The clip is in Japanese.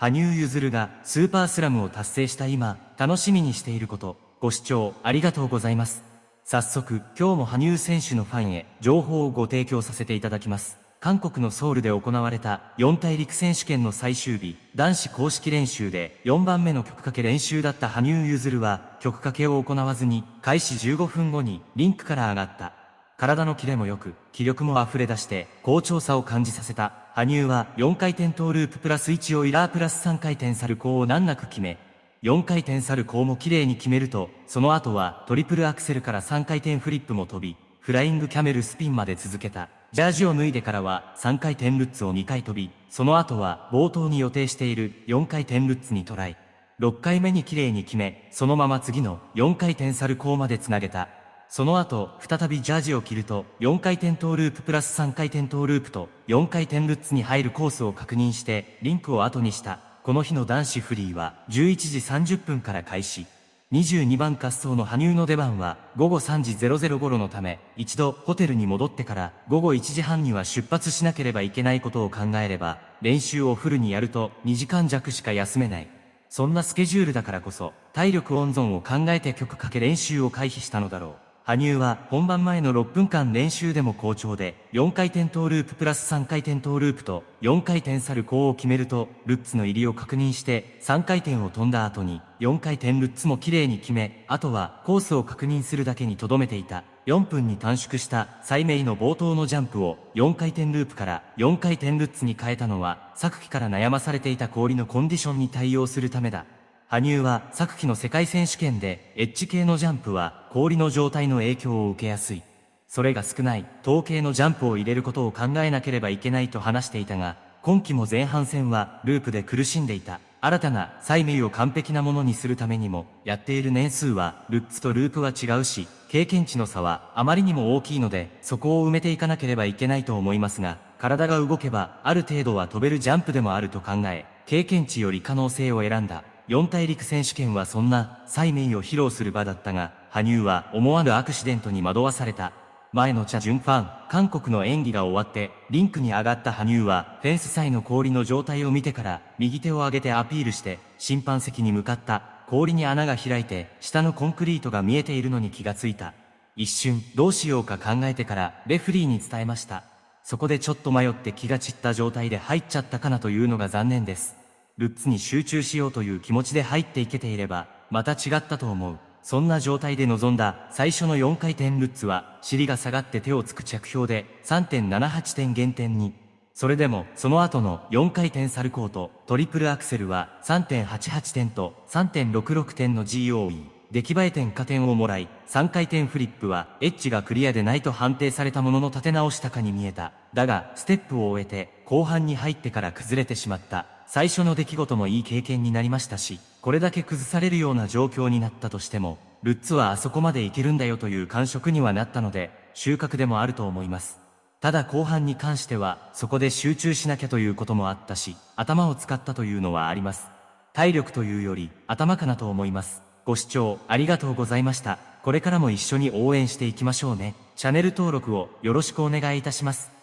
羽生結弦がスーパースラムを達成した今、楽しみにしていること、ご視聴ありがとうございます。早速、今日も羽生選手のファンへ情報をご提供させていただきます。韓国のソウルで行われた四大陸選手権の最終日、男子公式練習で4番目の曲かけ練習だった羽生結弦は曲かけを行わずに開始15分後にリンクから上がった。体のキレも良く、気力も溢れ出して、好調さを感じさせた。羽生は4回転トーループプラス1をイラープラス3回転サルコーを難なく決め、4回転サルコーも綺麗に決めると、その後はトリプルアクセルから3回転フリップも飛び、フライングキャメルスピンまで続けた。ジャージを脱いでからは3回転ルッツを2回飛び、その後は冒頭に予定している4回転ルッツにトライ。6回目に綺麗に決め、そのまま次の4回転サルコーまでつなげた。その後、再びジャージを着ると、4回転トーループプラス3回転トーループと、4回転ルッツに入るコースを確認して、リンクを後にした。この日の男子フリーは、11時30分から開始。22番滑走の羽生の出番は午後3時00頃のため、一度ホテルに戻ってから午後1時半には出発しなければいけないことを考えれば、練習をフルにやると2時間弱しか休めない。そんなスケジュールだからこそ、体力温存を考えて曲かけ練習を回避したのだろう。羽生は本番前の6分間練習でも好調で、4回転トーループプラス3回転トーループと4回転サルコーを決めると、ルッツの入りを確認して3回転を飛んだ後に4回転ルッツも綺麗に決め、あとはコースを確認するだけに留めていた。4分に短縮した最名の冒頭のジャンプを4回転ループから4回転ルッツに変えたのは、昨季から悩まされていた氷のコンディションに対応するためだ。羽生は昨季の世界選手権でエッジ系のジャンプは氷の状態の影響を受けやすい。それが少ない統計のジャンプを入れることを考えなければいけないと話していたが、今季も前半戦はループで苦しんでいた。新たな催眠を完璧なものにするためにも、やっている年数はルッツとループは違うし、経験値の差はあまりにも大きいので、そこを埋めていかなければいけないと思いますが、体が動けばある程度は飛べるジャンプでもあると考え、経験値より可能性を選んだ。四大陸選手権はそんな、催眠を披露する場だったが、羽生は思わぬアクシデントに惑わされた。前のチャ・ジュンファン、韓国の演技が終わって、リンクに上がった羽生は、フェンス際の氷の状態を見てから、右手を上げてアピールして、審判席に向かった。氷に穴が開いて、下のコンクリートが見えているのに気がついた。一瞬、どうしようか考えてから、レフリーに伝えました。そこでちょっと迷って気が散った状態で入っちゃったかなというのが残念です。ルッツに集中しようという気持ちで入っていけていれば、また違ったと思う。そんな状態で臨んだ最初の4回転ルッツは、尻が下がって手をつく着氷で3.78点減点に。それでも、その後の4回転サルコートトリプルアクセルは3.88点と3.66点の GOE。出来栄え点加点をもらい、3回転フリップはエッジがクリアでないと判定されたものの立て直したかに見えた。だが、ステップを終えて、後半に入ってから崩れてしまった。最初の出来事もいい経験になりましたし、これだけ崩されるような状況になったとしても、ルッツはあそこまでいけるんだよという感触にはなったので、収穫でもあると思います。ただ後半に関しては、そこで集中しなきゃということもあったし、頭を使ったというのはあります。体力というより、頭かなと思います。ご視聴ありがとうございました。これからも一緒に応援していきましょうね。チャンネル登録をよろしくお願いいたします。